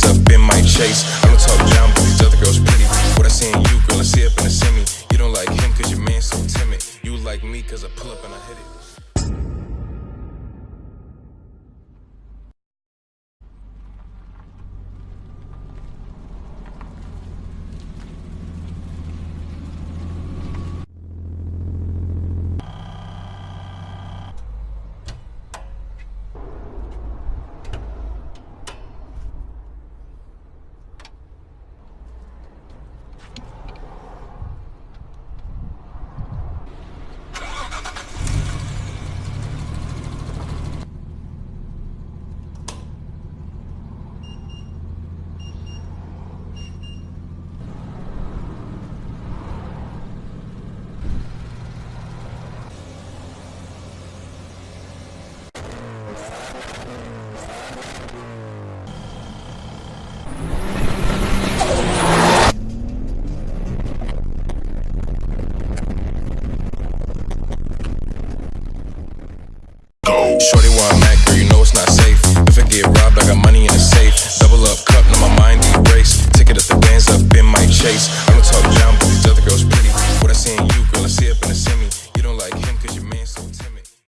hands up in my chase. I don't talk down, but these other girls pretty. What I see in you, girl, I see up in the semi. You don't like him cause your man's so timid. You like me cause I pull up and I hit it. Shorty why I'm Mac, girl, you know it's not safe. If I get robbed, I got money in the safe. Double up cup, now my mind erased. Ticket at the bands up in my chase. I don't talk down.